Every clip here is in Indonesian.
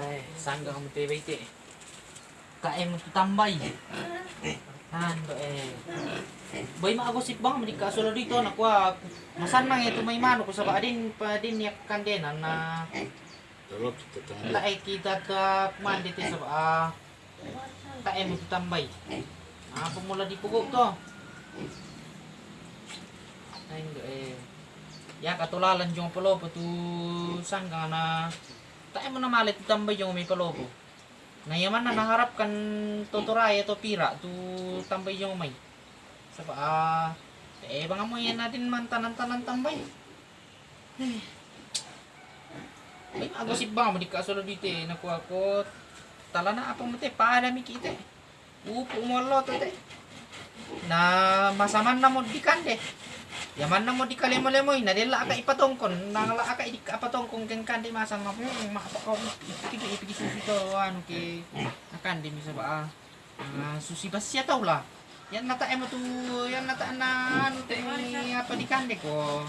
Ay, sanggang mo tayo iti. Kae mo tambay. Hando eh. Boy maagosip bang mo ka solo dito nakwa. Masan nang ito may mano ko sa ba din pa din yak kandena na Tulog, tutulog. laay kita ka kuman dito sa ah kae mo tambay. Ah, pumula di pugog to. Hindi eh. Ya katulalan yung palopo tu sangga na tayo mo na malit tambay yung may palopo. Ngayaman na naharap kan tuturaya to pira tu tambay yung may. Sa pa ah eh banga mo yan natin man tanan-tanan tambay. Ay, agosip ba mo di ka solo dito eh nakuha ko tala na apa mo te paadami kita. Upo mo lo to te. Na masaman na mo di kande. Yaman na mo di kalemo-lemoy na dila ka ipatongkon. Nang la ka di ka patongkon ken kandi masang ma hmm, mapa ko ipigi susi to ano ke akan di misa ba ah. Susi basya tau lah. Yan nata emo tu yan nata na ano te apa di kande ko.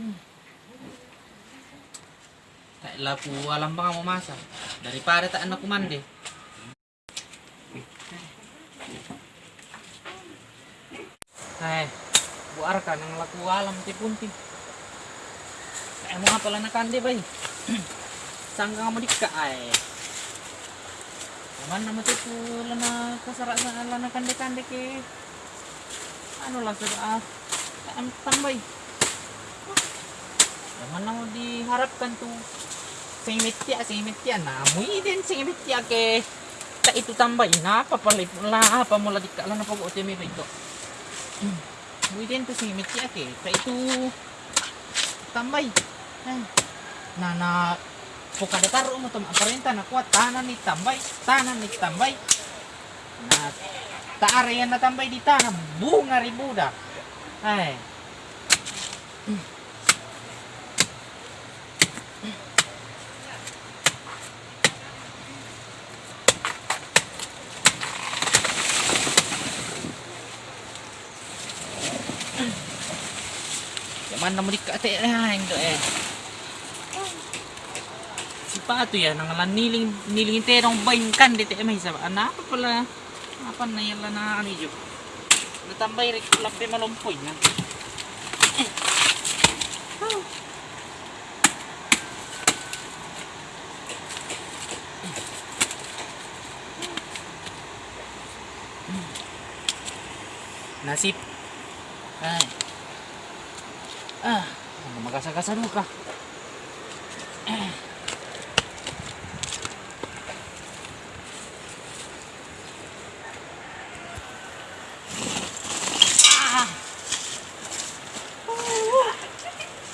Hmm. Tak lapu alam bang mo masa daripada tak anak kumande Hai, buar ka nang laku alam ti punti. Kaya mo nga pala nakandi bay. Sangga nga mo di ka ay. Naman naman ti pula na kasara sa ala na kande-kande ke. Lang sa ah. Kaya mo tambay. Naman na mo di harapkan tu. Singimitya, singimitya na. Amoy din singimitya ke. Ta itu tambay na papalit la apa mo la di ka ala na pag-uti mi ba ito. Buitin to si Mitya ke. Sa itu tambay. Ay. Na na kada taro mo to aparenta na kuat tanan ni tambay, tanan ni tambay. Na taare yan na tambay di tanam bunga. Ay. Yaman na mo di ka ate ay ndo eh. Si Pato yan, ang alam niling niling terong bain kan dito eh may sa ana pa pala. Apa na yan la na ano yun. Natambay rin lapi malumpoy na. Eh. Oh. Ah, magkasagasa dulu ka. Eh. Ah.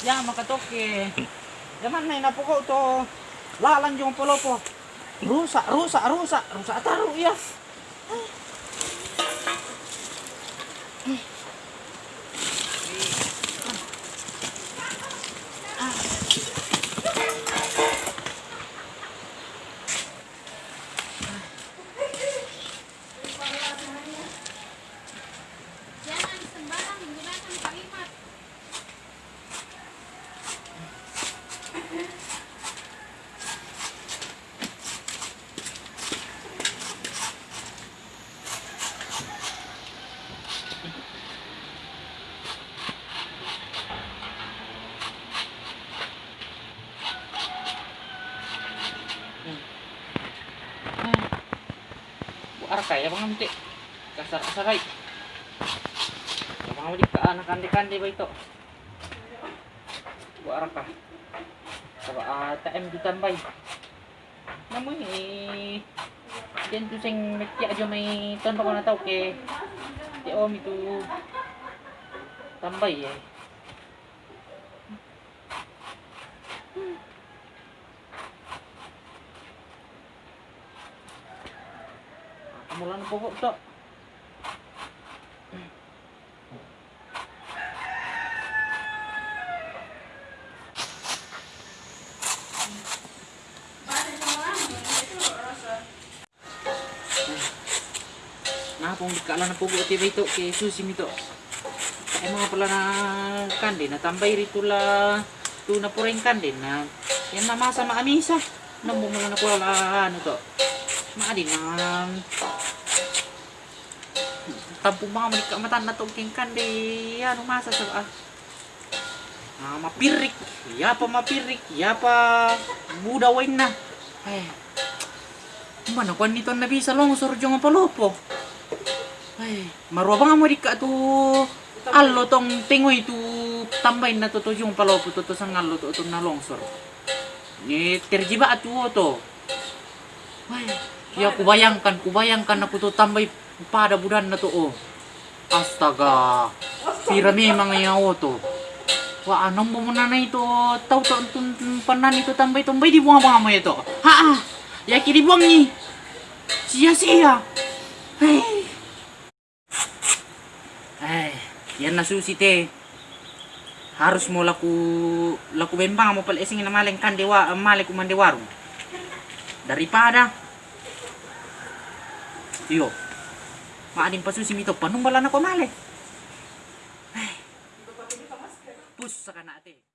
Ya, makatoke. Yaman na inapuko to. Lalan yung pulo po. Rusa, rusa, rusa, rusa ataro iya. Kaya bang nanti. Kasar-kasaray. Mga wali ka anak kandi-kandi ba ito? Buar ka. Sa uh, taem di tambay. Namoy eh Diyan to sing metya jo may ton ko na ke. Di o mi tu tambay eh. Kamulan po ko to. Nah, pong di kala na pugo ti ito kay susi mito. Kaya mga pala na tambay rito la tu na pureng kandi na Yan na masa maamisa. Nambong mo na ko ala ano. Maadin na. Tampong mga manik kamatan na to king di ano masa sa ah. Ah, mapirik. Ya pa mapirik. Ya pa budawain na. Eh. Mana kwan nito na bisa longsor jong palopo. Ay, maruwa nga mo di ka to allo tong tingoy tu tambay na to to yung palopo to to sang allo to to na longsor. Ni terjiba atu to. Ay, ya kubayangkan, kubayangkan aku to tambay pada budan na oh. Astaga. Pira memang yawo to. Wah, anong mo na na ito? Tau to tun panan ito tambay tambay di buang mga mo ito. Ha ah. Ya kiri buang ni. Sia-sia. Ay. Ay, yan na susi te. Harus mo laku laku bembang mo pala ising na maling kan dewa mali ko man dewarong. Daripada Yo. Maanin pa susi mito panong bala na ko mali. Ay. Pus sa kana